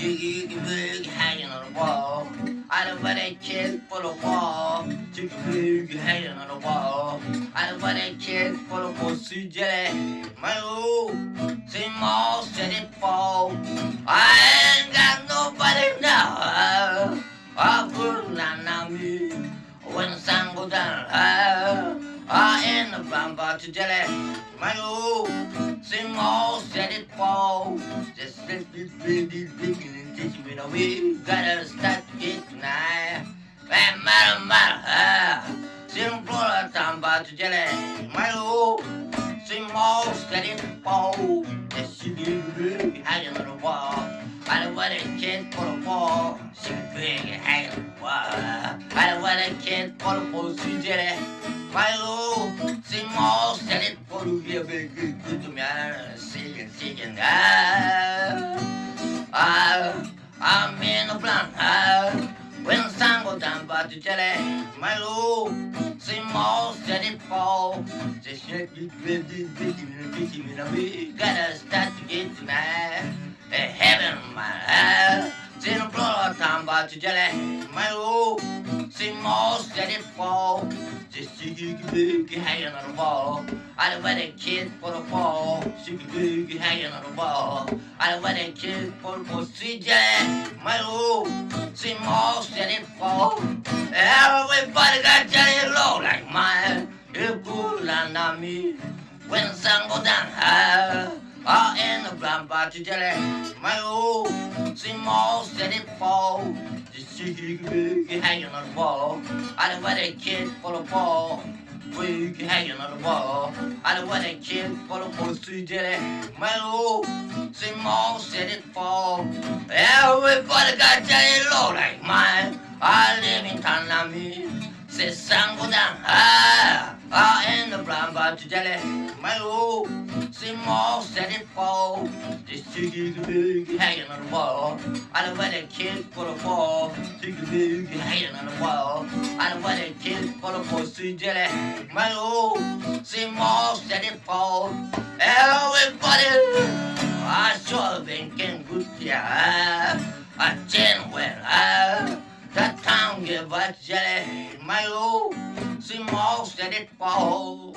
Jiggy Pig hanging on the wall. I don't want a chick for the wall. Jiggy Pig hanging on the wall. I don't want a chick for the pussy jelly. My old, same all set it fall. I ain't got nobody now. I put on on me when the sun goes down. I, ain't a brown body jelly. My old, same all just this baby big and teach me the. Gotta start to get tonight. Man, Florida town to jelly. My old same all said it fall. Just she did big hanging on the wall. I don't want a kid for the wall. She big hanging on the wall. I don't want a kid for the pussy jelly. My old same all said it for the good, to me. Singing, singing. Ah, ah, I'm in the blank. Ah, when the sun goes down, but the jelly. My same all said it fall. Shake it, big, big, big, big, big, big, Gotta start to get tonight. Hey, heaven, my ah. Seen a blood time about the jelly. My same all said it fall. Just shake hanging on the wall. I don't want a kid for the fall. Shake it, hanging on the wall. I don't want a kid for the jelly. My old all said it fall. Everybody got jelly low like mine. It cool on me when the sun go down high. I in the blind to jelly. My old all said it fall. Shake hanging on the wall. I don't want a kid for the fall. Wig hanging on the wall. I don't want a kid for the pussy jelly. My old same all said it fall. Everybody got jelly low like mine. I live in Tanami. Say sun go down high. I in the blind about to jelly. My old same said it fall. Chicky big hanging on the wall. I don't want a kid for the fall. Chicky big hanging on the wall. I don't want a kid for the pussy jelly. My old same all said it fall. Everybody, I sure been getting good yeah. I didn't well. I, that town give a jelly. My old same all said it fall.